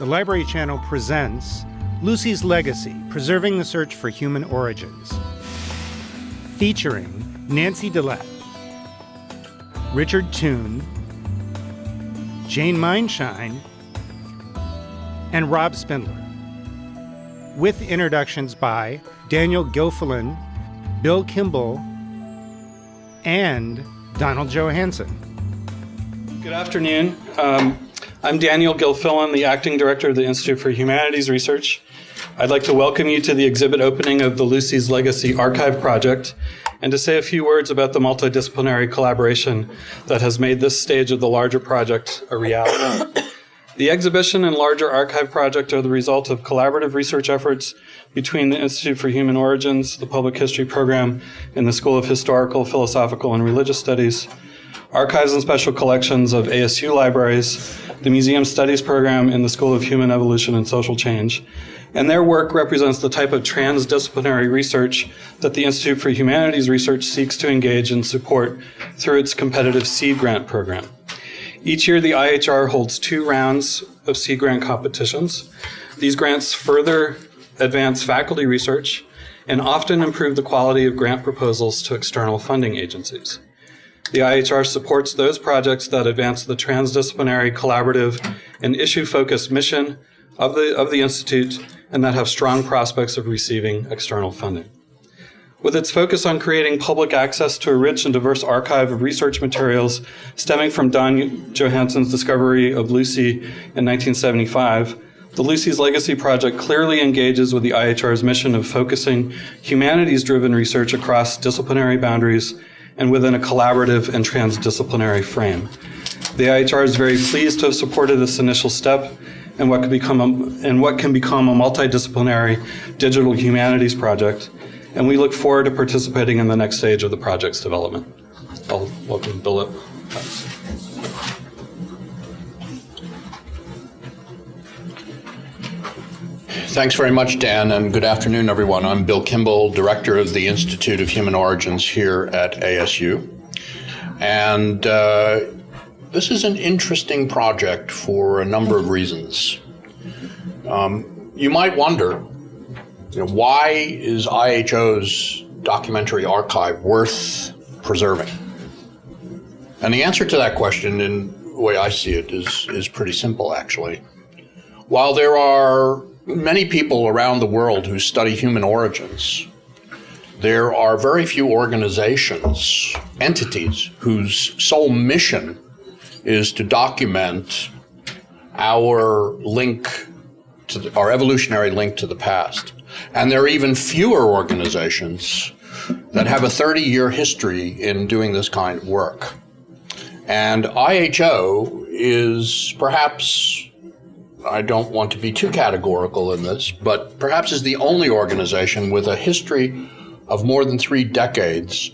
the Library Channel presents Lucy's Legacy Preserving the Search for Human Origins, featuring Nancy Dallett, Richard Toon, Jane Maienschein, and Rob Spindler, with introductions by Daniel Gilfillan, Bill Kimbel, and Donald Johanson. Good afternoon. Um, I'm Daniel Gilfillan, the Acting Director of the Institute for Humanities Research. I'd like to welcome you to the exhibit opening of the Lucy's Legacy Archive Project and to say a few words about the multidisciplinary collaboration that has made this stage of the larger project a reality. The exhibition and larger archive project are the result of collaborative research efforts between the Institute for Human Origins, the Public History Program, and the School of Historical, Philosophical, and Religious Studies, archives and special collections of ASU libraries, the Museum Studies Program, in the School of Human Evolution and Social Change. And their work represents the type of transdisciplinary research that the Institute for Humanities Research seeks to engage and support through its competitive seed grant program. Each year, the IHR holds two rounds of seed grant competitions. These grants further advance faculty research and often improve the quality of grant proposals to external funding agencies. The IHR supports those projects that advance the transdisciplinary, collaborative, and issue-focused mission of the, of the Institute and that have strong prospects of receiving external funding. With its focus on creating public access to a rich and diverse archive of research materials stemming from Don Johanson's discovery of Lucy in 1975, the Lucy's Legacy Project clearly engages with the IHR's mission of focusing humanities driven research across disciplinary boundaries and within a collaborative and transdisciplinary frame. The IHR is very pleased to have supported this initial step and what can become a, and what can become a multidisciplinary digital humanities project, and we look forward to participating in the next stage of the project's development. I'll welcome Bill. Thanks very much, Dan, and good afternoon, everyone. I'm Bill Kimbel, Director of the Institute of Human Origins here at ASU. And uh, this is an interesting project for a number of reasons. Um, you might wonder, you know, why is IHO's documentary archive worth preserving? And the answer to that question, in the way I see it, is, is pretty simple, actually. While there are many people around the world who study human origins, there are very few organizations, entities, whose sole mission is to document our link to the, our evolutionary link to the past. And there are even fewer organizations that have a 30 year history in doing this kind of work. And IHO is perhaps I don't want to be too categorical in this, but perhaps is the only organization with a history of more than three decades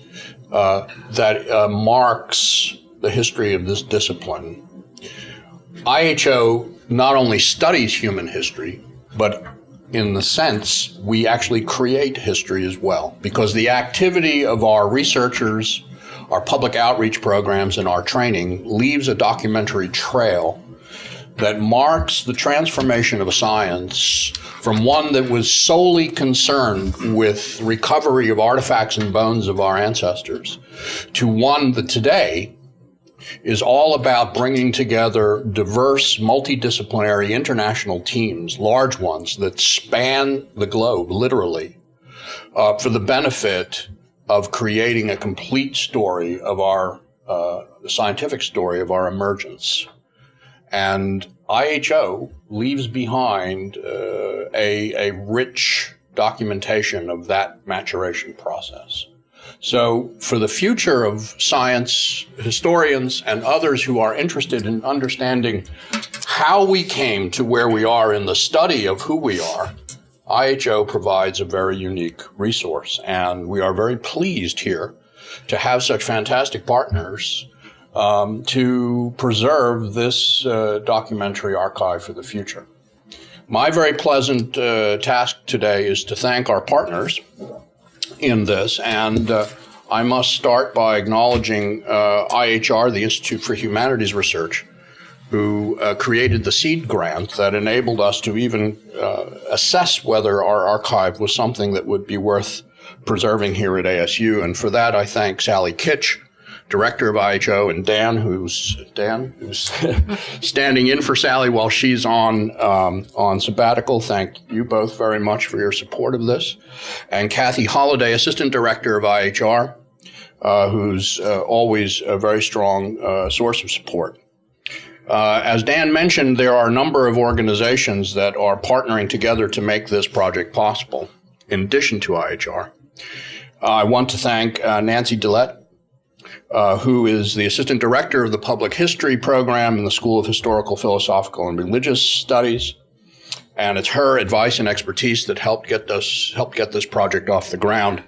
uh, that uh, marks the history of this discipline. IHO not only studies human history, but in the sense we actually create history as well, because the activity of our researchers, our public outreach programs, and our training leaves a documentary trail that marks the transformation of a science from one that was solely concerned with recovery of artifacts and bones of our ancestors to one that today is all about bringing together diverse, multidisciplinary international teams, large ones that span the globe, literally, uh, for the benefit of creating a complete story of our uh, scientific story of our emergence. And IHO leaves behind uh, a, a rich documentation of that maturation process. So, for the future of science historians and others who are interested in understanding how we came to where we are in the study of who we are, IHO provides a very unique resource. And we are very pleased here to have such fantastic partners um, to preserve this uh, documentary archive for the future. My very pleasant uh, task today is to thank our partners in this, and uh, I must start by acknowledging uh, IHR, the Institute for Humanities Research, who uh, created the seed grant that enabled us to even uh, assess whether our archive was something that would be worth preserving here at ASU. And for that, I thank Sally Kitch, director of IHO, and Dan, who's Dan, who's standing in for Sally while she's on um, on sabbatical. Thank you both very much for your support of this, and Kathy Holliday, assistant director of IHR, uh, who's uh, always a very strong uh, source of support. Uh, as Dan mentioned, there are a number of organizations that are partnering together to make this project possible, in addition to IHR. I want to thank uh, Nancy Dallett, uh, who is the assistant director of the public history program in the School of Historical, Philosophical, and Religious Studies. And it's her advice and expertise that helped get this helped get this project off the ground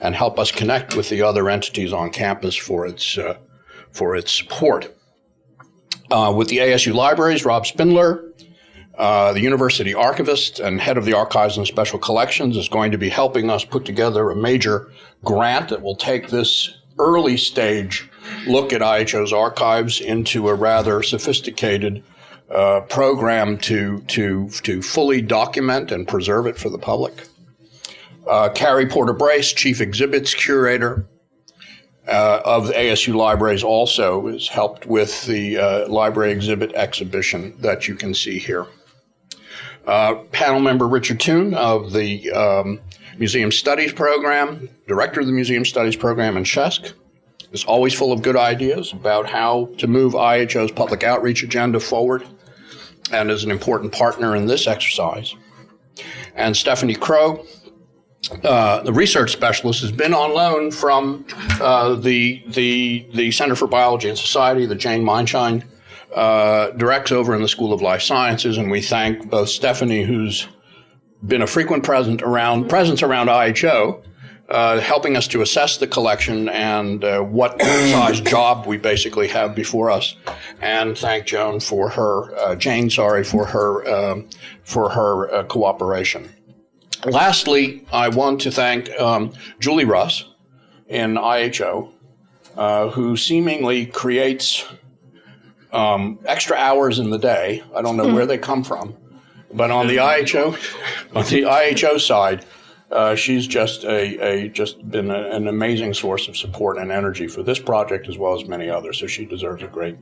and help us connect with the other entities on campus for its uh, for its support. Uh, with the ASU libraries, Rob Spindler, uh, the university archivist and head of the archives and special collections, is going to be helping us put together a major grant that will take this early stage look at IHO's archives into a rather sophisticated uh, program to, to, to fully document and preserve it for the public. Uh, Carrie Porter Brace, Chief Exhibits Curator uh, of ASU Libraries, also has helped with the uh, library exhibit exhibition that you can see here. Uh, panel member Richard Toon of the um, Museum Studies Program, director of the Museum Studies Program in SHESC, is always full of good ideas about how to move IHO's public outreach agenda forward and is an important partner in this exercise. And Stephanie Crow, uh, the research specialist, has been on loan from uh, the, the, the Center for Biology and Society, the Jane Maienschein uh, directs over in the School of Life Sciences, and we thank both Stephanie, who's been a frequent present around presence around IHO, uh, helping us to assess the collection and uh, what size job we basically have before us, and thank Joan for her uh, Jane, sorry for her um, for her uh, cooperation. Lastly, I want to thank um, Julie Russ in IHO, uh, who seemingly creates um, extra hours in the day. I don't know where they come from, but on the IHO, on the IHO side, uh, she's just a, a just been a, an amazing source of support and energy for this project as well as many others. So she deserves a great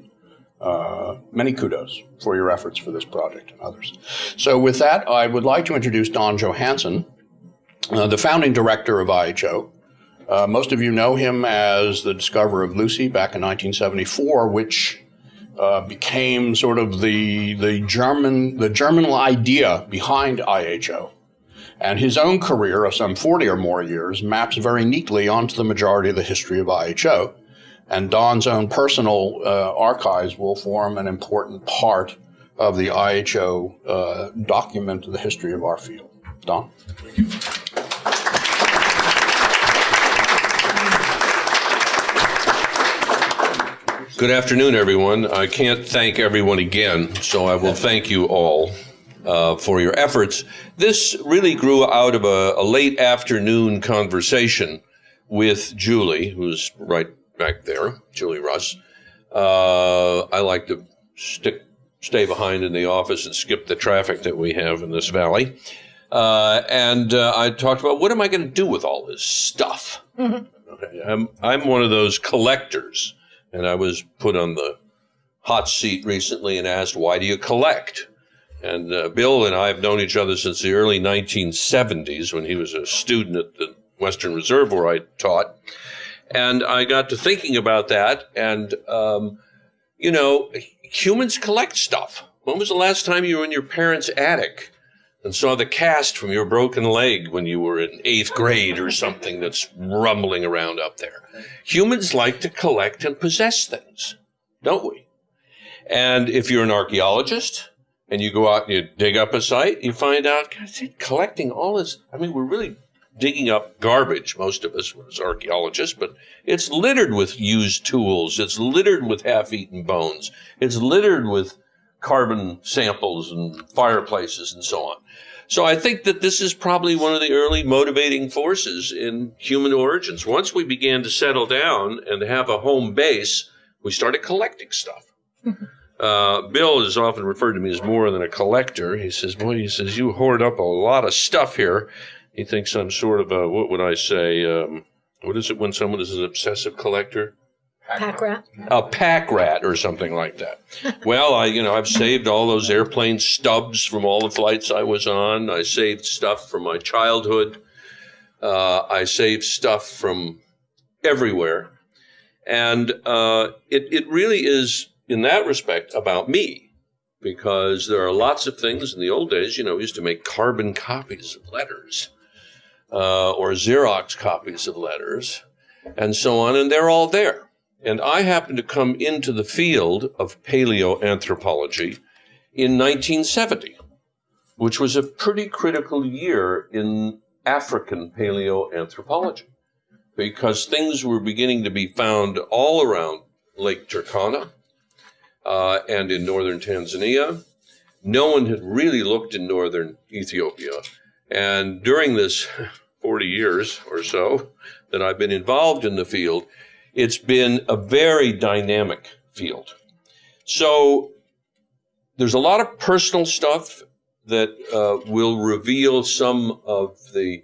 uh, many kudos for your efforts for this project and others. So with that, I would like to introduce Don Johanson, uh, the founding director of IHO. Uh, most of you know him as the discoverer of Lucy back in 1974, which uh, became sort of the the German the German idea behind IHO. And his own career of some 40 or more years maps very neatly onto the majority of the history of IHO. And Don's own personal uh, archives will form an important part of the IHO uh, document of the history of our field. Don? Good afternoon, everyone. I can't thank everyone again, so I will thank you all uh, for your efforts. This really grew out of a, a, late afternoon conversation with Julie, who's right back there, Julie Russ. Uh, I like to stick, stay behind in the office and skip the traffic that we have in this valley. Uh, and uh, I talked about what am I going to do with all this stuff? Mm-hmm. Okay, I'm, I'm one of those collectors and I was put on the hot seat recently and asked, why do you collect? And uh, Bill and I have known each other since the early 1970s when he was a student at the Western Reserve where I taught. And I got to thinking about that. And, um, you know, humans collect stuff. When was the last time you were in your parents' attic? And saw the cast from your broken leg when you were in eighth grade or something that's rumbling around up there. Humans like to collect and possess things, don't we? And if you're an archaeologist and you go out and you dig up a site, you find out, God, collecting all this, I mean, we're really digging up garbage, most of us as archaeologists, but it's littered with used tools. It's littered with half eaten bones. It's littered with carbon samples and fireplaces and so on. So I think that this is probably one of the early motivating forces in human origins. Once we began to settle down and have a home base, we started collecting stuff. Uh, Bill is often referred to me as more than a collector. He says, "Boy, he says you hoard up a lot of stuff here." He thinks I'm sort of a what would I say? Um, what is it when someone is an obsessive collector? Pack rat. a pack rat or something like that. well, I, you know, I've saved all those airplane stubs from all the flights I was on. I saved stuff from my childhood. Uh, I saved stuff from everywhere. And uh, it, it really is, in that respect, about me. Because there are lots of things in the old days, you know, we used to make carbon copies of letters uh, or Xerox copies of letters and so on, and they're all there. And I happened to come into the field of paleoanthropology in 1970, which was a pretty critical year in African paleoanthropology because things were beginning to be found all around Lake Turkana uh, and in northern Tanzania. No one had really looked in northern Ethiopia. And during this 40 years or so that I've been involved in the field, it's been a very dynamic field. So there's a lot of personal stuff that uh, will reveal some of the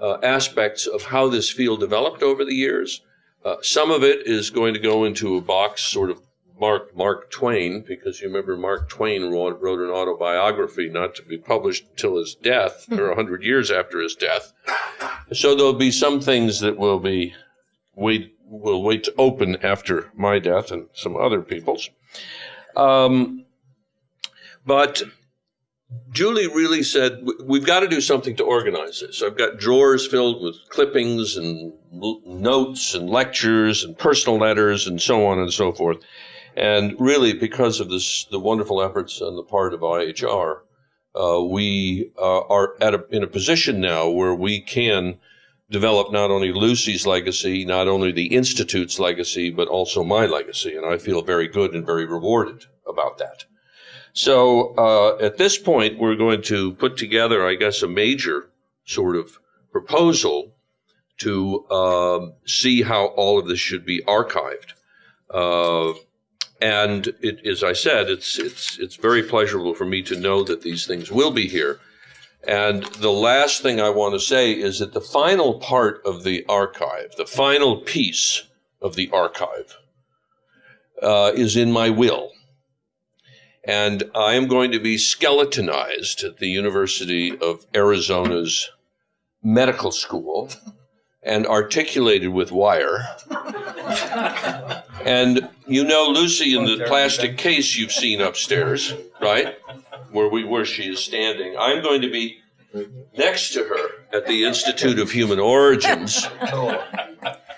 uh, aspects of how this field developed over the years. Uh, some of it is going to go into a box sort of Mark Mark Twain, because you remember Mark Twain wrote, wrote an autobiography not to be published until his death, or 100 years after his death. So there'll be some things that will be wait will wait to open after my death and some other people's. Um, but Julie really said, we've got to do something to organize this. I've got drawers filled with clippings and notes and lectures and personal letters and so on and so forth. And really, because of this, the wonderful efforts on the part of IHR, uh, we uh, are at a, in a position now where we can develop not only Lucy's legacy, not only the Institute's legacy, but also my legacy. And I feel very good and very rewarded about that. So uh, at this point, we're going to put together, I guess, a major sort of proposal to um, see how all of this should be archived. Uh, and it, as I said, it's it's it's very pleasurable for me to know that these things will be here. And the last thing I want to say is that the final part of the archive, the final piece of the archive, uh, is in my will. And I am going to be skeletonized at the University of Arizona's medical school and articulated with wire. and you know Lucy in the plastic case you've seen upstairs, right? Where we where she is standing. I'm going to be next to her at the Institute of Human Origins.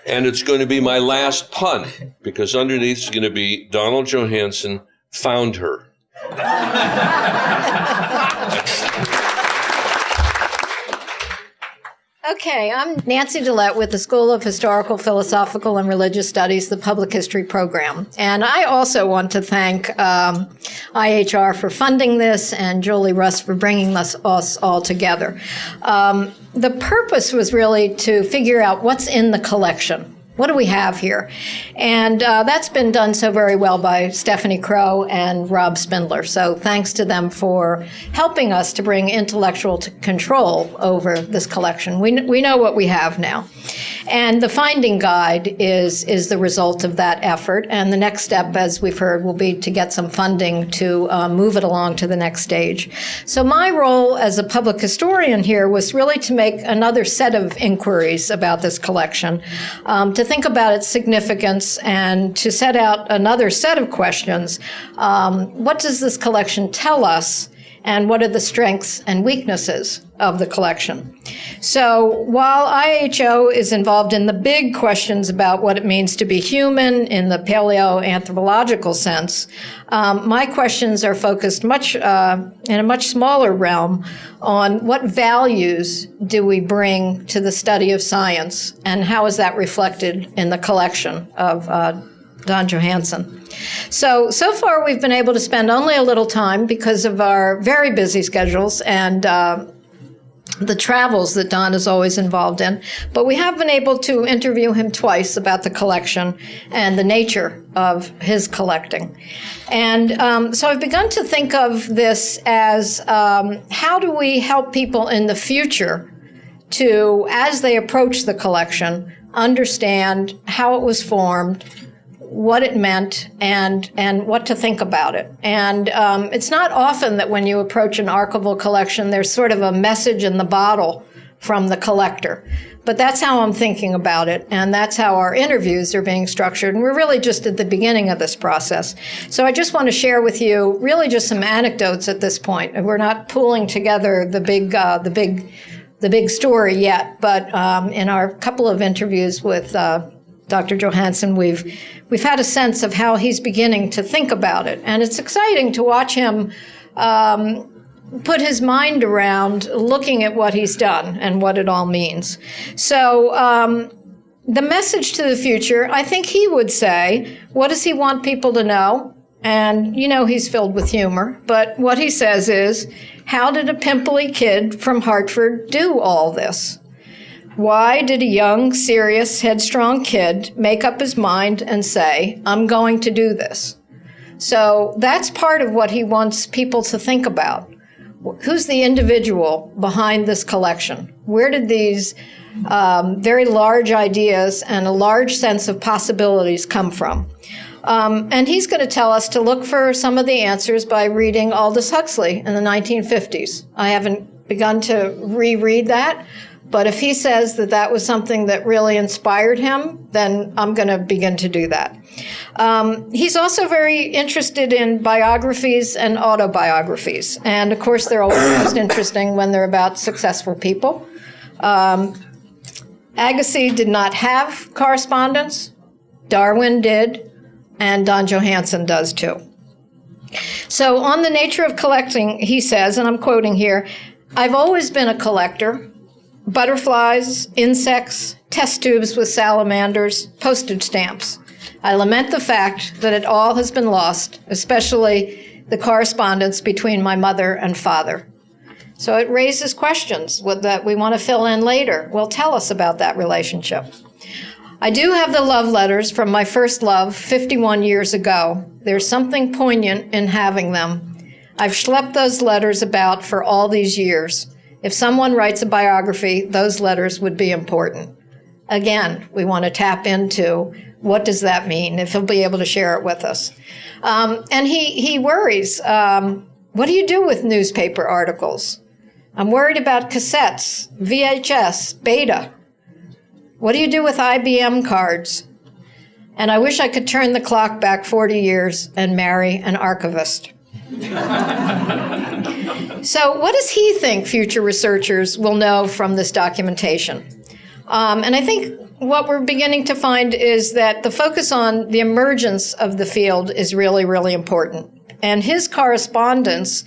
And it's going to be my last pun because underneath is going to be Donald Johanson found her. Okay, I'm Nancy Dallett with the School of Historical, Philosophical, and Religious Studies, the Public History Program. And I also want to thank um, IHR for funding this and Julie Russ for bringing us, us all together. Um, the purpose was really to figure out what's in the collection. What do we have here? And uh, that's been done so very well by Stephanie Crow and Rob Spindler. So thanks to them for helping us to bring intellectual t- control over this collection. We, we know what we have now. And the finding guide is, is the result of that effort. And the next step, as we've heard, will be to get some funding to uh, move it along to the next stage. So my role as a public historian here was really to make another set of inquiries about this collection, um, to think about its significance and to set out another set of questions. Um, what does this collection tell us? And what are the strengths and weaknesses of the collection? So while IHO is involved in the big questions about what it means to be human in the paleoanthropological sense, um, my questions are focused much uh, in a much smaller realm on what values do we bring to the study of science and how is that reflected in the collection of uh, Don Johanson. So, so far we've been able to spend only a little time because of our very busy schedules and uh, the travels that Don is always involved in. But we have been able to interview him twice about the collection and the nature of his collecting. And um, so I've begun to think of this as um, how do we help people in the future to, as they approach the collection, understand how it was formed, what it meant and and what to think about it. And um, it's not often that when you approach an archival collection, there's sort of a message in the bottle from the collector. But that's how I'm thinking about it, and that's how our interviews are being structured. And we're really just at the beginning of this process. So I just want to share with you really just some anecdotes at this point. We're not pulling together the big uh, the big the big story yet, but um, in our couple of interviews with uh, Dr. Johanson, we've we've had a sense of how he's beginning to think about it, and it's exciting to watch him um, put his mind around looking at what he's done and what it all means. So. Um, the message to the future, I think he would say, what does he want people to know? And you know he's filled with humor, but what he says is, how did a pimply kid from Hartford do all this? Why did a young, serious, headstrong kid make up his mind and say, I'm going to do this? So that's part of what he wants people to think about. Who's the individual behind this collection? Where did these um, very large ideas and a large sense of possibilities come from? Um, and he's going to tell us to look for some of the answers by reading Aldous Huxley in the 1950s. I haven't begun to reread that, but if he says that that was something that really inspired him, then I'm going to begin to do that. Um, he's also very interested in biographies and autobiographies. And of course, they're always most interesting when they're about successful people. Um, Agassiz did not have correspondence, Darwin did, and Don Johanson does too. So, on the nature of collecting, he says, and I'm quoting here I've always been a collector butterflies, insects, test tubes with salamanders, postage stamps. I lament the fact that it all has been lost, especially the correspondence between my mother and father. So it raises questions that we want to fill in later. Well, tell us about that relationship. I do have the love letters from my first love 51 years ago. There's something poignant in having them. I've schlepped those letters about for all these years. If someone writes a biography, those letters would be important. Again, we want to tap into what does that mean, if he'll be able to share it with us. Um, and he, he worries um, what do you do with newspaper articles? I'm worried about cassettes, VHS, beta. What do you do with IBM cards? And I wish I could turn the clock back 40 years and marry an archivist. so, what does he think future researchers will know from this documentation? Um, and I think what we're beginning to find is that the focus on the emergence of the field is really, really important. And his correspondence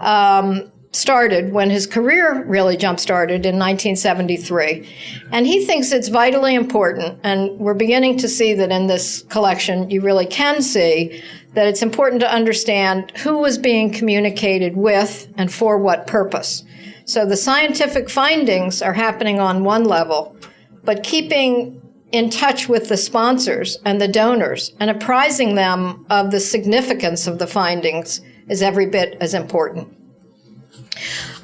um, started when his career really jump started in 1973. And he thinks it's vitally important, and we're beginning to see that in this collection, you really can see that it's important to understand who was being communicated with and for what purpose. So the scientific findings are happening on one level, but keeping in touch with the sponsors and the donors and apprising them of the significance of the findings is every bit as important.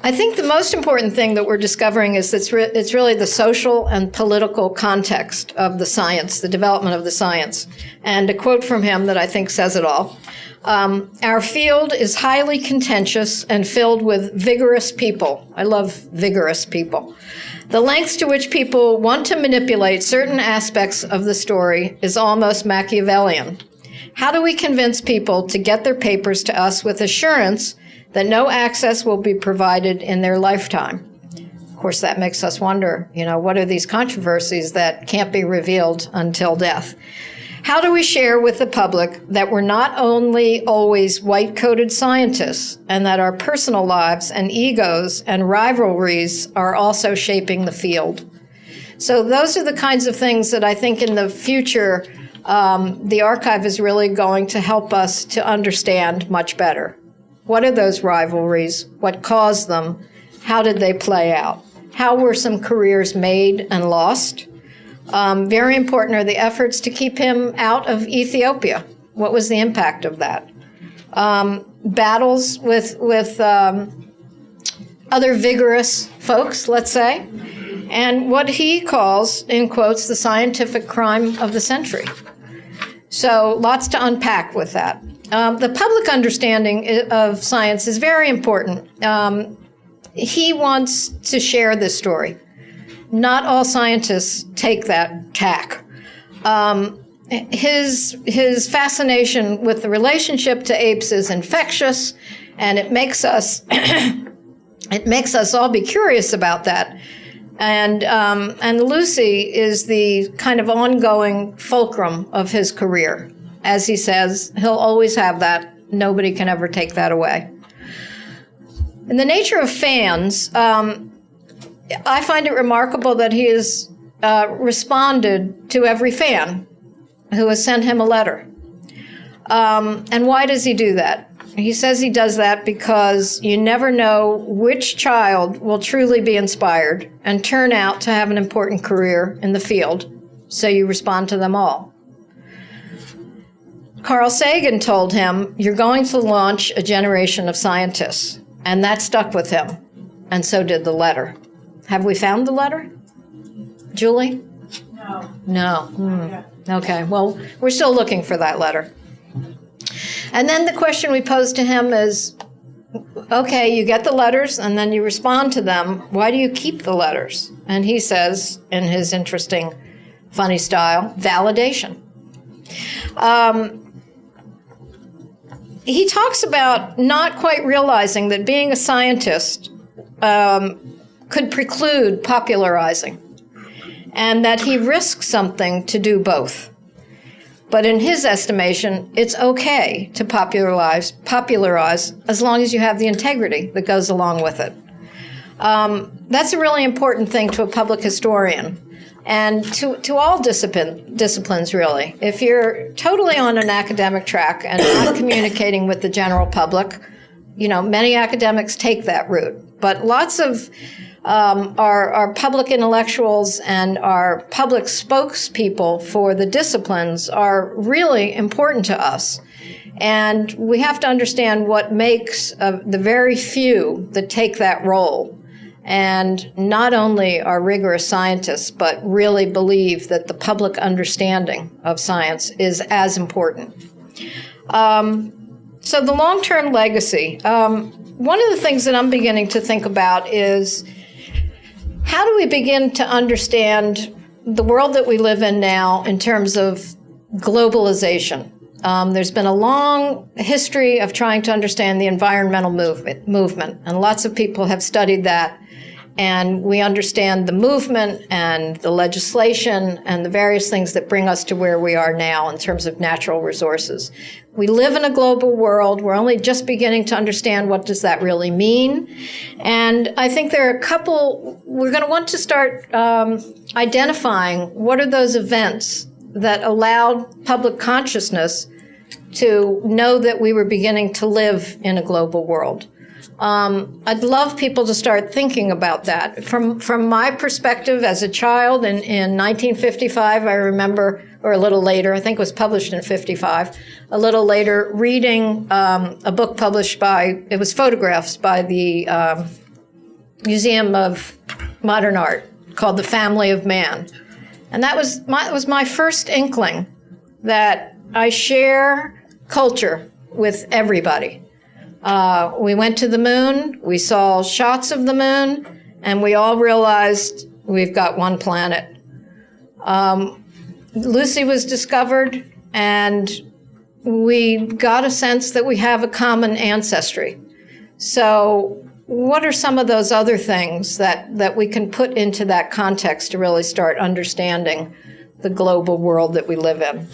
I think the most important thing that we're discovering is that it's, re- it's really the social and political context of the science, the development of the science. And a quote from him that I think says it all. Um, our field is highly contentious and filled with vigorous people. I love vigorous people. The lengths to which people want to manipulate certain aspects of the story is almost Machiavellian. How do we convince people to get their papers to us with assurance that no access will be provided in their lifetime. Of course, that makes us wonder, you know, what are these controversies that can't be revealed until death? How do we share with the public that we're not only always white coated scientists and that our personal lives and egos and rivalries are also shaping the field? So, those are the kinds of things that I think in the future um, the archive is really going to help us to understand much better. What are those rivalries? What caused them? How did they play out? how were some careers made and lost? Um, very important are the efforts to keep him out of Ethiopia. What was the impact of that? Um, battles with with um, other vigorous folks, let's say, and what he calls, in quotes, the scientific crime of the century. So lots to unpack with that. Um, the public understanding of science is very important. Um, he wants to share this story. Not all scientists take that tack. Um, his his fascination with the relationship to apes is infectious, and it makes us it makes us all be curious about that. And um, and Lucy is the kind of ongoing fulcrum of his career. As he says, he'll always have that. Nobody can ever take that away. In the nature of fans, um, I find it remarkable that he has uh, responded to every fan who has sent him a letter. Um, and why does he do that? He says he does that because you never know which child will truly be inspired and turn out to have an important career in the field, so you respond to them all. Carl Sagan told him, You're going to launch a generation of scientists. And that stuck with him. And so did the letter. Have we found the letter? Julie? No. No. Hmm. Okay. Well, we're still looking for that letter. And then the question we pose to him is okay, you get the letters and then you respond to them. Why do you keep the letters? And he says, in his interesting, funny style, validation. Um, he talks about not quite realizing that being a scientist um, could preclude popularizing and that he risks something to do both. But in his estimation, it's okay to popularize, popularize as long as you have the integrity that goes along with it. Um, that's a really important thing to a public historian and to, to all discipline, disciplines, really. If you're totally on an academic track and not communicating with the general public, you know, many academics take that route. But lots of um, our, our public intellectuals and our public spokespeople for the disciplines are really important to us. And we have to understand what makes uh, the very few that take that role and not only are rigorous scientists, but really believe that the public understanding of science is as important. Um, so, the long term legacy. Um, one of the things that I'm beginning to think about is how do we begin to understand the world that we live in now in terms of globalization? Um, there's been a long history of trying to understand the environmental movement, movement, and lots of people have studied that. And we understand the movement and the legislation and the various things that bring us to where we are now in terms of natural resources. We live in a global world. We're only just beginning to understand what does that really mean. And I think there are a couple, we're going to want to start um, identifying what are those events that allowed public consciousness to know that we were beginning to live in a global world. Um, I'd love people to start thinking about that. From from my perspective as a child in, in 1955, I remember, or a little later, I think it was published in 55, a little later, reading um, a book published by, it was photographs by the um, Museum of Modern Art called The Family of Man. And that was my, was my first inkling that I share culture with everybody. Uh, we went to the moon, we saw shots of the moon, and we all realized we've got one planet. Um, Lucy was discovered, and we got a sense that we have a common ancestry. So, what are some of those other things that, that we can put into that context to really start understanding the global world that we live in?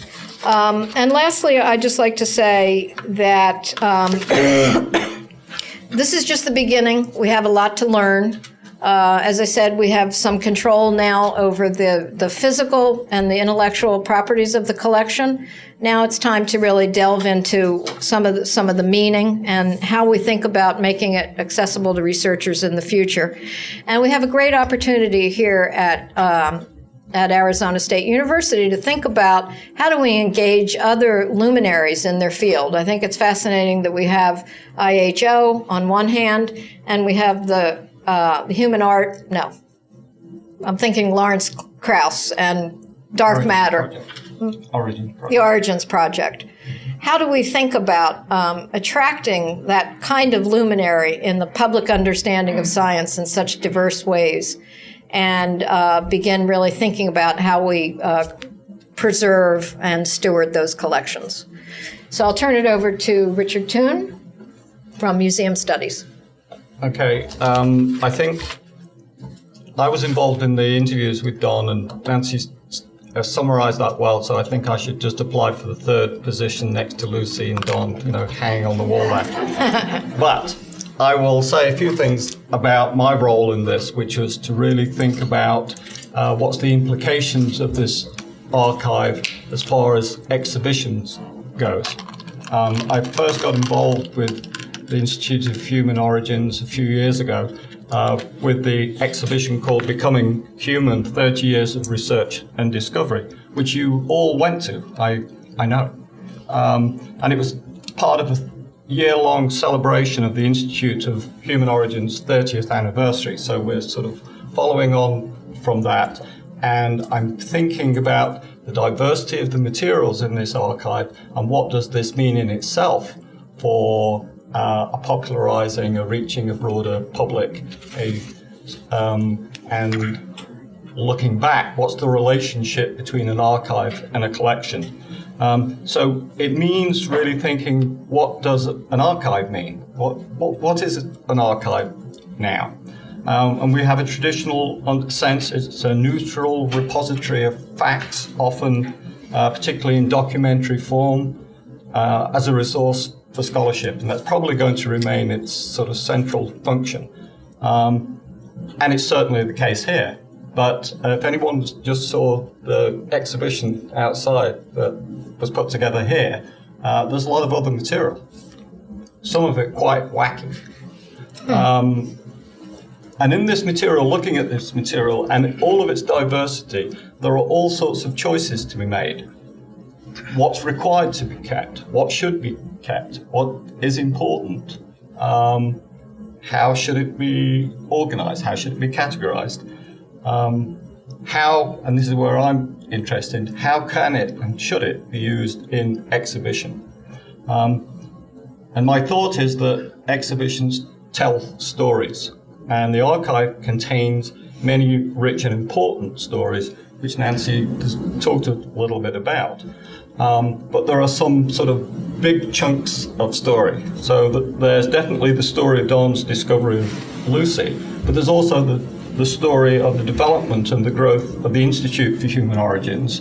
Um, and lastly, I'd just like to say that um, this is just the beginning. We have a lot to learn. Uh, as I said, we have some control now over the, the physical and the intellectual properties of the collection. now it's time to really delve into some of the, some of the meaning and how we think about making it accessible to researchers in the future. And we have a great opportunity here at um, at Arizona State University to think about how do we engage other luminaries in their field. I think it's fascinating that we have IHO on one hand, and we have the, uh, human art. No, I'm thinking Lawrence Krauss and dark matter. Origin the Origins Project. How do we think about um, attracting that kind of luminary in the public understanding of science in such diverse ways and uh, begin really thinking about how we uh, preserve and steward those collections? So I'll turn it over to Richard Toon from Museum Studies. Okay, um, I think I was involved in the interviews with Don, and Nancy summarised that well. So I think I should just apply for the third position next to Lucy and Don, you know, hanging on the wall there. but I will say a few things about my role in this, which was to really think about uh, what's the implications of this archive as far as exhibitions goes. Um, I first got involved with the Institute of Human Origins a few years ago uh, with the exhibition called Becoming Human 30 Years of Research and Discovery, which you all went to, I, I know. Um, and it was part of a year long celebration of the Institute of Human Origins 30th anniversary. So we're sort of following on from that. And I'm thinking about the diversity of the materials in this archive and what does this mean in itself for uh, a popularizing, a reaching a broader public, a, um, and looking back, what's the relationship between an archive and a collection? Um, so it means really thinking, what does an archive mean? What, what, what is an archive now? Um, and we have a traditional sense, it's a neutral repository of facts, often, uh, particularly in documentary form, uh, as a resource for scholarship, and that's probably going to remain its sort of central function. Um, and it's certainly the case here. But uh, if anyone just saw the exhibition outside that was put together here, uh, there's a lot of other material. Some of it quite wacky. Um, and in this material, looking at this material and all of its diversity, there are all sorts of choices to be made what's required to be kept, what should be kept, what is important, um, how should it be organized, how should it be categorized, um, how, and this is where I'm interested, how can it and should it be used in exhibition? Um, and my thought is that exhibitions tell stories, and the archive contains many rich and important stories, which Nancy has talked a little bit about. Um, but there are some sort of big chunks of story. So the, there's definitely the story of Don's discovery of Lucy, but there's also the, the story of the development and the growth of the Institute for Human Origins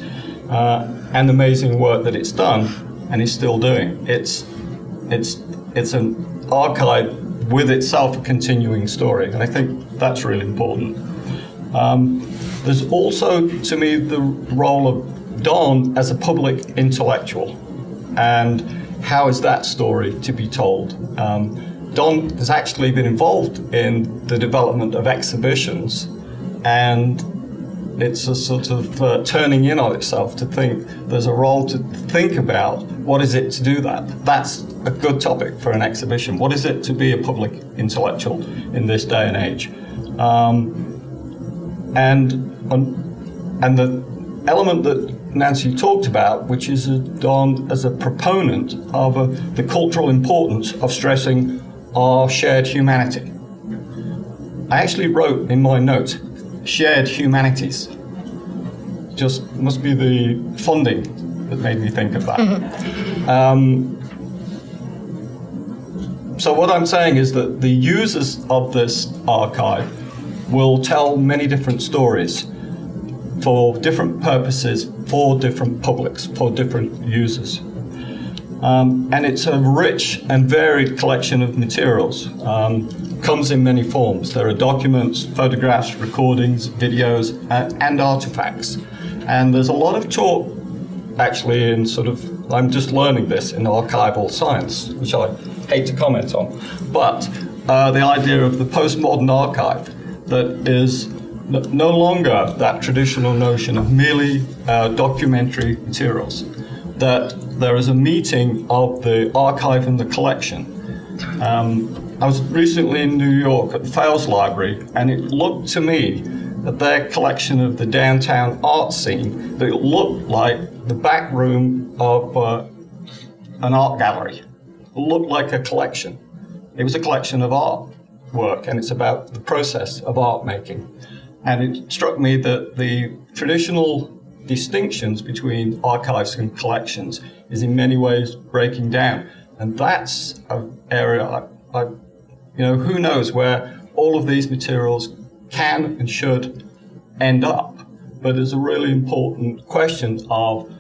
uh, and the amazing work that it's done and is still doing. It's, it's, it's an archive with itself a continuing story, and I think that's really important. Um, there's also, to me, the role of Don as a public intellectual, and how is that story to be told? Um, Don has actually been involved in the development of exhibitions, and it's a sort of uh, turning in on itself to think there's a role to think about what is it to do that. That's a good topic for an exhibition. What is it to be a public intellectual in this day and age? Um, and and the element that Nancy talked about, which is Don as a proponent of a, the cultural importance of stressing our shared humanity. I actually wrote in my note, shared humanities. Just must be the funding that made me think of that. um, so what I'm saying is that the users of this archive will tell many different stories for different purposes, for different publics, for different users. Um, and it's a rich and varied collection of materials. Um, comes in many forms. There are documents, photographs, recordings, videos, uh, and artifacts. And there's a lot of talk, actually, in sort of I'm just learning this in archival science, which I hate to comment on. But uh, the idea of the postmodern archive that is no longer that traditional notion of merely uh, documentary materials, that there is a meeting of the archive and the collection. Um, I was recently in New York at the Fales Library, and it looked to me that their collection of the downtown art scene, that it looked like the back room of uh, an art gallery. It looked like a collection. It was a collection of art work, and it's about the process of art making. And it struck me that the traditional distinctions between archives and collections is in many ways breaking down. And that's an area I, I you know, who knows where all of these materials can and should end up. But there's a really important question of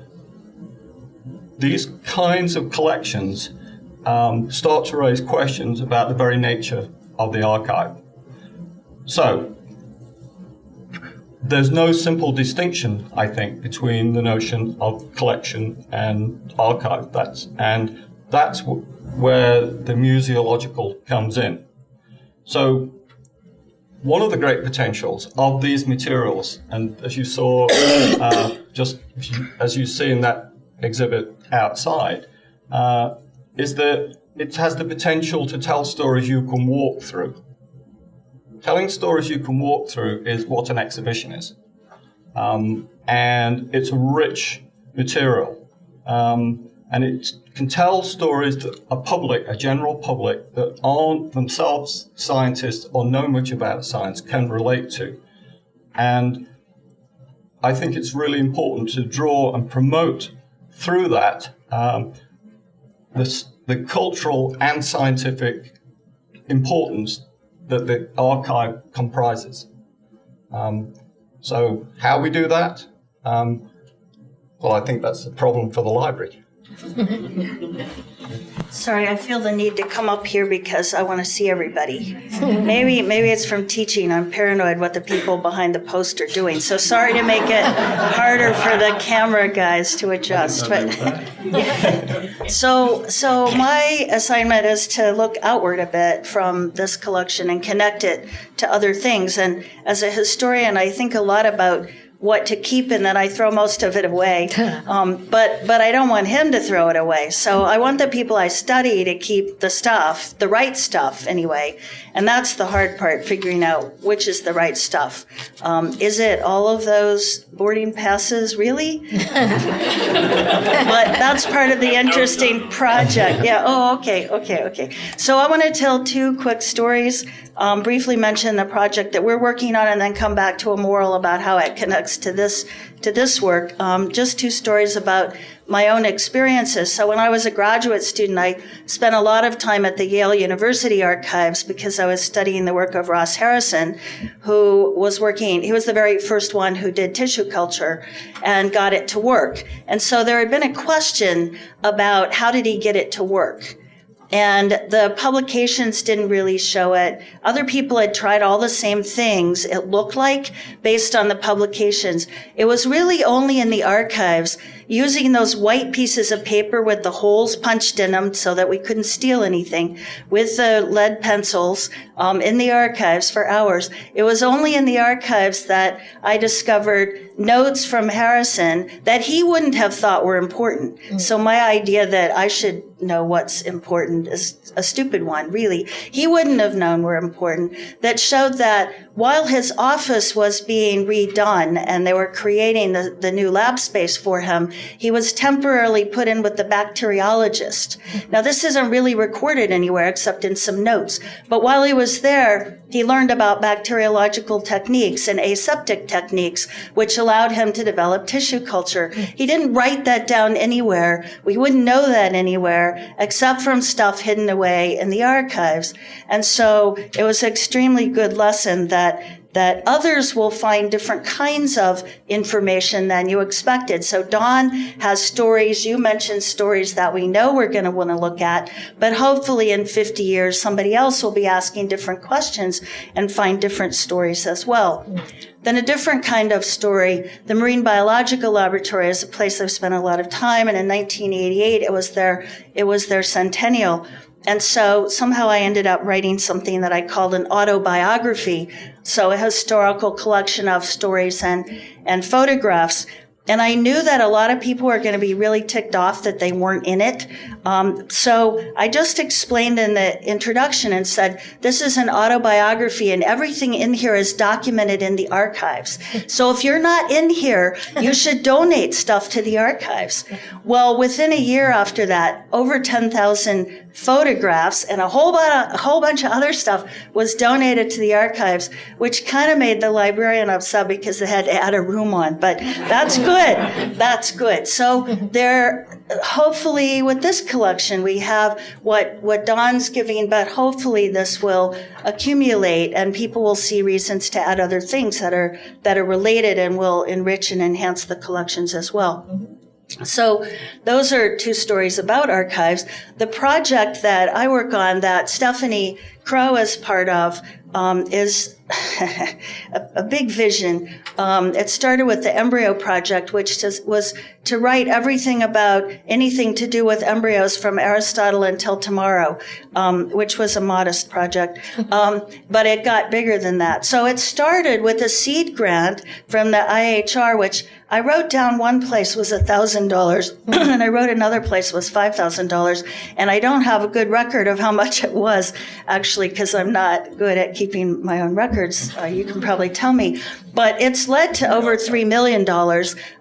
these kinds of collections um, start to raise questions about the very nature of the archive. So, there's no simple distinction, I think, between the notion of collection and archive. That's and that's where the museological comes in. So, one of the great potentials of these materials, and as you saw, uh, just as you see in that exhibit outside, uh, is that it has the potential to tell stories you can walk through. Telling stories you can walk through is what an exhibition is. Um, and it's a rich material. Um, and it can tell stories that a public, a general public, that aren't themselves scientists or know much about science can relate to. And I think it's really important to draw and promote through that um, this, the cultural and scientific importance that the archive comprises. Um, so, how we do that? Um, well, I think that's a problem for the library. Sorry, I feel the need to come up here because I want to see everybody. maybe maybe it's from teaching. I'm paranoid what the people behind the post are doing. So sorry to make it harder for the camera guys to adjust. But so so my assignment is to look outward a bit from this collection and connect it to other things. And as a historian, I think a lot about what to keep and then I throw most of it away. Um, but but I don't want him to throw it away. So I want the people I study to keep the stuff, the right stuff anyway. And that's the hard part, figuring out which is the right stuff. Um, is it all of those boarding passes, really? but that's part of the interesting project. Yeah. Oh, okay, okay, okay. So I want to tell two quick stories. Um, briefly mention the project that we're working on, and then come back to a moral about how it connects to this to this work. Um, just two stories about my own experiences. So when I was a graduate student, I spent a lot of time at the Yale University archives because I was studying the work of Ross Harrison, who was working, he was the very first one who did tissue culture and got it to work. And so there had been a question about how did he get it to work? and the publications didn't really show it. Other people had tried all the same things, it looked like, based on the publications. It was really only in the archives using those white pieces of paper with the holes punched in them so that we couldn't steal anything with the lead pencils um, in the archives for hours. It was only in the archives that I discovered notes from Harrison that he wouldn't have thought were important. Mm. So my idea that I should know what's important is a stupid one, really. He wouldn't have known were important that showed that while his office was being redone and they were creating the, the new lab space for him, he was temporarily put in with the bacteriologist. Now, this isn't really recorded anywhere except in some notes. But while he was there, he learned about bacteriological techniques and aseptic techniques, which allowed him to develop tissue culture. He didn't write that down anywhere. We wouldn't know that anywhere except from stuff hidden away in the archives. And so it was an extremely good lesson that that others will find different kinds of information than you expected. So Don has stories, you mentioned stories that we know we're going to want to look at, but hopefully in 50 years, somebody else will be asking different questions and find different stories as well. Then a different kind of story, the Marine Biological Laboratory is a place I've spent a lot of time, and in 1988 it was their it was their centennial. And so somehow I ended up writing something that I called an autobiography. So a historical collection of stories and, and photographs. And I knew that a lot of people were going to be really ticked off that they weren't in it. Um, so I just explained in the introduction and said, this is an autobiography and everything in here is documented in the archives. So if you're not in here, you should donate stuff to the archives. Well, within a year after that, over 10,000 photographs and a whole, a whole bunch of other stuff was donated to the archives, which kind of made the librarian upset because they had to add a room on. But that's good. That's good. So there, hopefully, with this collection, we have what what Don's giving, but hopefully this will accumulate, and people will see reasons to add other things that are that are related and will enrich and enhance the collections as well. Mm-hmm. So those are two stories about archives. The project that I work on that Stephanie Crow is part of um, is a, a, big vision. Um, it started with the embryo project, which was to write everything about anything to do with embryos from Aristotle until tomorrow, um, which was a modest project. Um, but it got bigger than that. So it started with a seed grant from the IHR, which I wrote down one place was $1,000 and I wrote another place was $5,000. And I don't have a good record of how much it was actually because I'm not good at keeping my own records. Uh, you can probably tell me. But it's led to over $3 million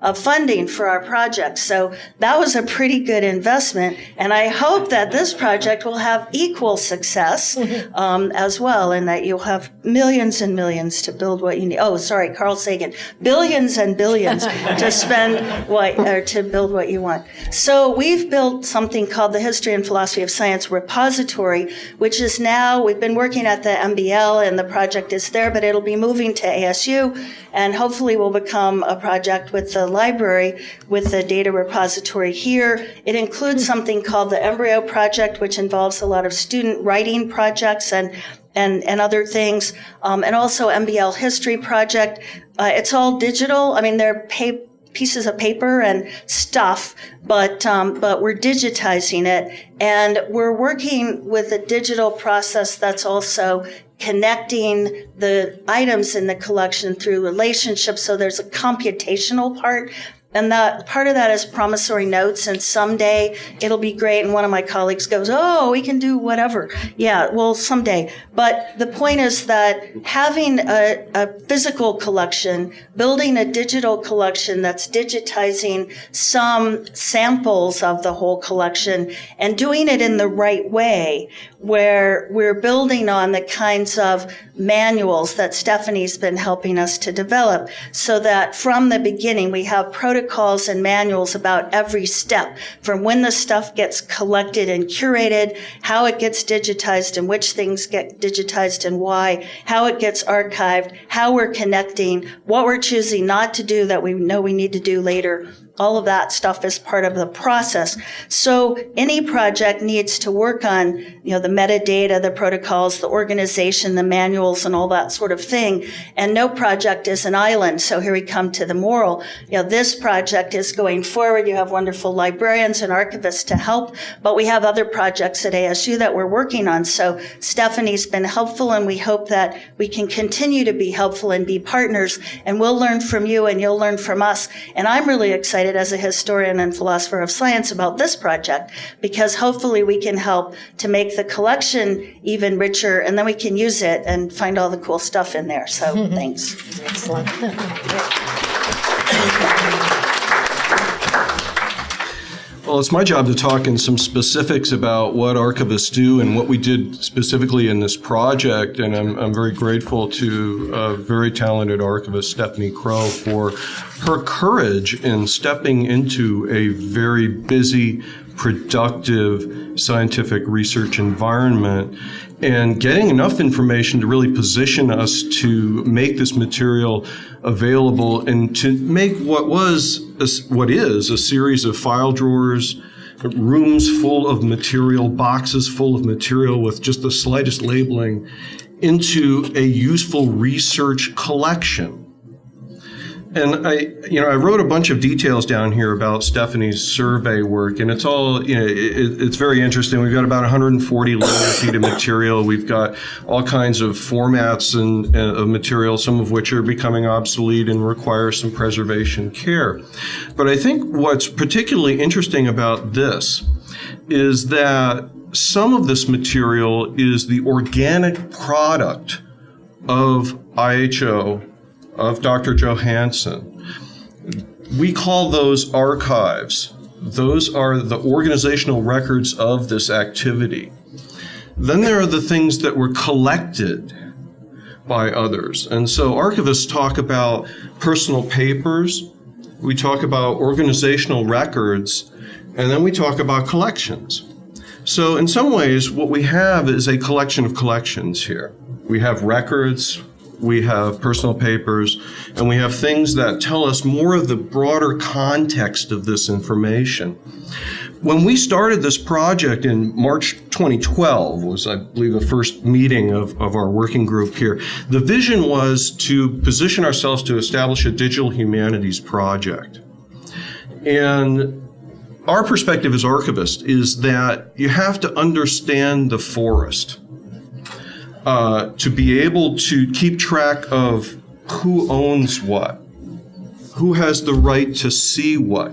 of funding for our project. So that was a pretty good investment. And I hope that this project will have equal success um, as well and that you'll have millions and millions to build what you need. Oh, sorry, Carl Sagan. Billions and billions to spend what, or to build what you want. So we've built something called the History and Philosophy of Science Repository, which is now, we've been working at the MBL and the project is there, but it'll be moving to ASU and hopefully will become a project with the library with the data repository here. It includes something called the Embryo Project, which involves a lot of student writing projects and and, and other things, um, and also MBL History Project. Uh, it's all digital. I mean, they're pa- pieces of paper and stuff, but um, but we're digitizing it, and we're working with a digital process that's also connecting the items in the collection through relationships. So there's a computational part and that part of that is promissory notes. And someday it'll be great. And one of my colleagues goes, Oh, we can do whatever. Yeah, well, someday. But the point is that having a, a physical collection, building a digital collection that's digitizing some samples of the whole collection and doing it in the right way where we're building on the kinds of manuals that Stephanie's been helping us to develop so that from the beginning we have protocols and manuals about every step from when the stuff gets collected and curated, how it gets digitized and which things get digitized and why, how it gets archived, how we're connecting, what we're choosing not to do that we know we need to do later, all of that stuff is part of the process. So any project needs to work on, you know, the metadata, the protocols, the organization, the manuals, and all that sort of thing. And no project is an island. So here we come to the moral. You know, this project is going forward. You have wonderful librarians and archivists to help, but we have other projects at ASU that we're working on. So Stephanie's been helpful, and we hope that we can continue to be helpful and be partners. And we'll learn from you, and you'll learn from us. And I'm really excited excited as a historian and philosopher of science about this project because hopefully we can help to make the collection even richer and then we can use it and find all the cool stuff in there. So thanks. Excellent. Well, it's my job to talk in some specifics about what archivists do and what we did specifically in this project. And I'm, I'm very grateful to a very talented archivist, Stephanie Crow, for her courage in stepping into a very busy productive scientific research environment and getting enough information to really position us to make this material available and to make what was a, what is a series of file drawers rooms full of material boxes full of material with just the slightest labeling into a useful research collection and I, you know, I wrote a bunch of details down here about Stephanie's survey work, and it's all, you know, it, it's very interesting. We've got about 140 linear feet of material. We've got all kinds of formats and uh, of material, some of which are becoming obsolete and require some preservation care. But I think what's particularly interesting about this is that some of this material is the organic product of IHO of Dr. Johanson. We call those archives. Those are the organizational records of this activity. Then there are the things that were collected by others. And so archivists talk about personal papers, we talk about organizational records, and then we talk about collections. So in some ways, what we have is a collection of collections here. We have records, we have personal papers, and we have things that tell us more of the broader context of this information. When we started this project in March 2012 was, I believe, the first meeting of, of our working group here. The vision was to position ourselves to establish a digital humanities project. And our perspective as archivists is that you have to understand the forest uh, to be able to keep track of who owns what, who has the right to see what.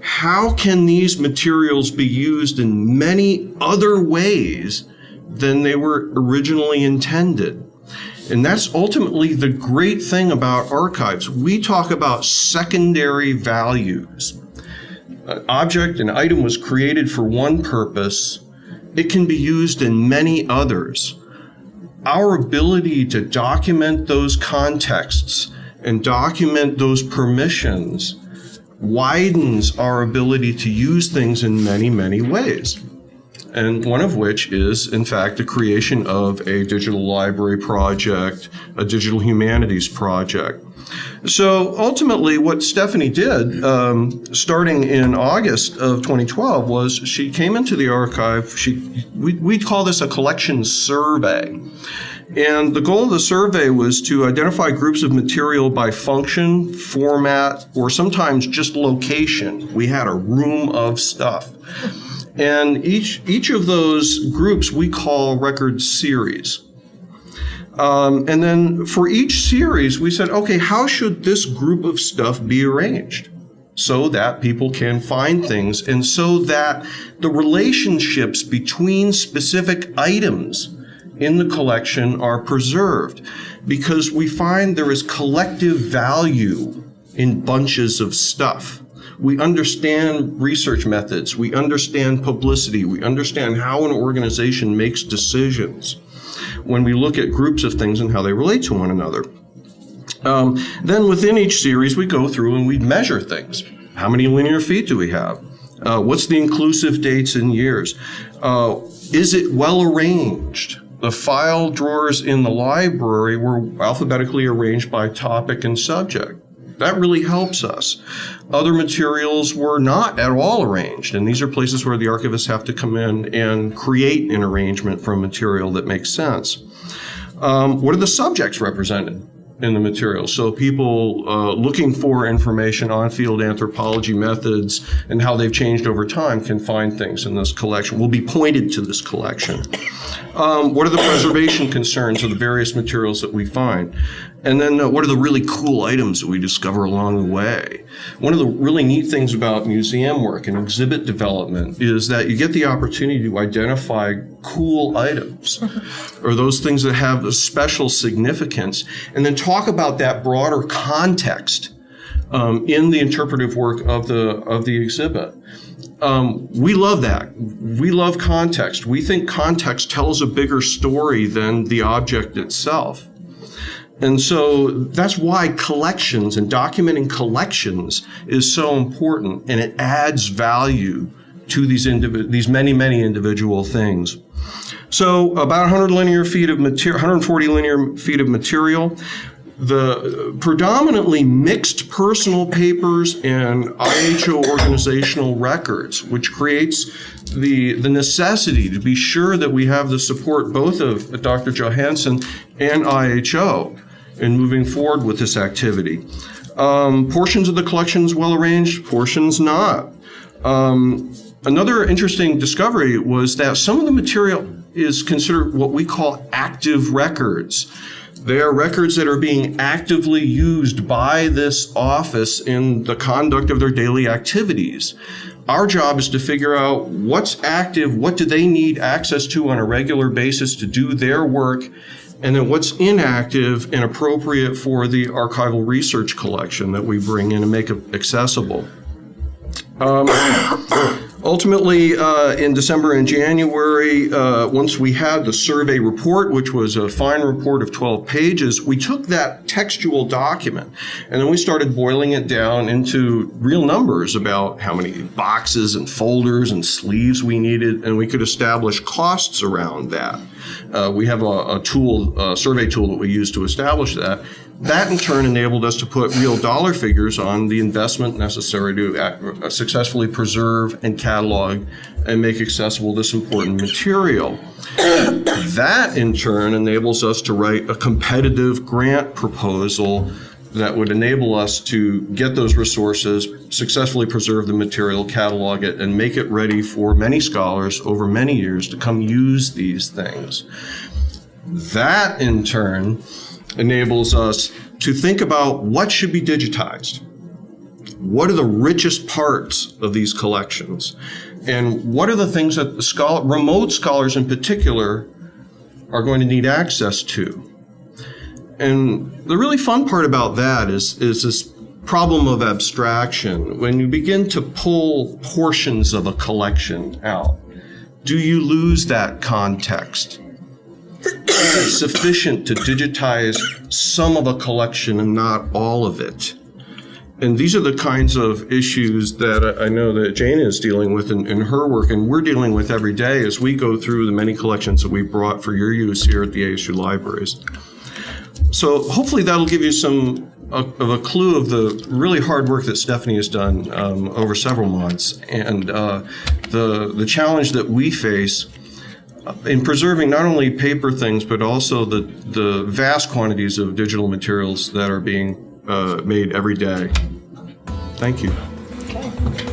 How can these materials be used in many other ways than they were originally intended? And that's ultimately the great thing about archives. We talk about secondary values. An object, an item was created for one purpose. It can be used in many others our ability to document those contexts and document those permissions widens our ability to use things in many, many ways. And one of which is, in fact, the creation of a digital library project, a digital humanities project. So ultimately, what Stephanie did, um, starting in August of 2012, was she came into the archive. She we, we call this a collection survey. And the goal of the survey was to identify groups of material by function, format, or sometimes just location. We had a room of stuff. And each, each of those groups we call record series. Um, and then for each series, we said, okay, how should this group of stuff be arranged? So that people can find things and so that the relationships between specific items in the collection are preserved because we find there is collective value in bunches of stuff. We understand research methods, we understand publicity, we understand how an organization makes decisions when we look at groups of things and how they relate to one another. Um, then within each series, we go through and we measure things. How many linear feet do we have? Uh, what's the inclusive dates and years? Uh, is it well arranged? The file drawers in the library were alphabetically arranged by topic and subject. That really helps us. Other materials were not at all arranged, and these are places where the archivists have to come in and create an arrangement from material that makes sense. Um, what are the subjects represented? in the material. So people uh, looking for information on field anthropology methods and how they've changed over time can find things in this collection. Will be pointed to this collection. Um, what are the preservation concerns of the various materials that we find? And then uh, what are the really cool items that we discover along the way? One of the really neat things about museum work and exhibit development is that you get the opportunity to identify cool items or those things that have a special significance and then talk about that broader context um, in the interpretive work of the, of the exhibit. Um, we love that. We love context. We think context tells a bigger story than the object itself. And so that's why collections and documenting collections is so important and it adds value to these these many, many individual things. So about 100 linear feet of material, 140 linear feet of material. The predominantly mixed personal papers and IHO organizational records, which creates the, the necessity to be sure that we have the support both of Dr. Johanson and IHO in moving forward with this activity. Um, portions of the collections well arranged, portions not. Um, another interesting discovery was that some of the material is considered what we call active records. They are records that are being actively used by this office in the conduct of their daily activities. Our job is to figure out what's active, what do they need access to on a regular basis to do their work, and then what's inactive and appropriate for the archival research collection that we bring in and make accessible. Um, ultimately, uh, in December and January, uh, once we had the survey report, which was a fine report of 12 pages, we took that textual document and then we started boiling it down into real numbers about how many boxes and folders and sleeves we needed, and we could establish costs around that. Uh, we have a, a tool, a survey tool that we use to establish that. That in turn enabled us to put real dollar figures on the investment necessary to successfully preserve and catalog and make accessible this important material. That in turn enables us to write a competitive grant proposal that would enable us to get those resources, successfully preserve the material, catalog it, and make it ready for many scholars over many years to come use these things. That in turn enables us to think about what should be digitized. What are the richest parts of these collections? And what are the things that the scholar, remote scholars in particular are going to need access to? And the really fun part about that is, is this problem of abstraction. When you begin to pull portions of a collection out, do you lose that context? Sufficient to digitize some of a collection and not all of it? And these are the kinds of issues that I know that Jane is dealing with in, in, her work, and we're dealing with every day as we go through the many collections that we brought for your use here at the ASU libraries. So hopefully that'll give you some of a clue of the really hard work that Stephanie has done um, over several months, and uh, the the challenge that we face in preserving not only paper things, but also the, the vast quantities of digital materials that are being uh, made every day. Thank you.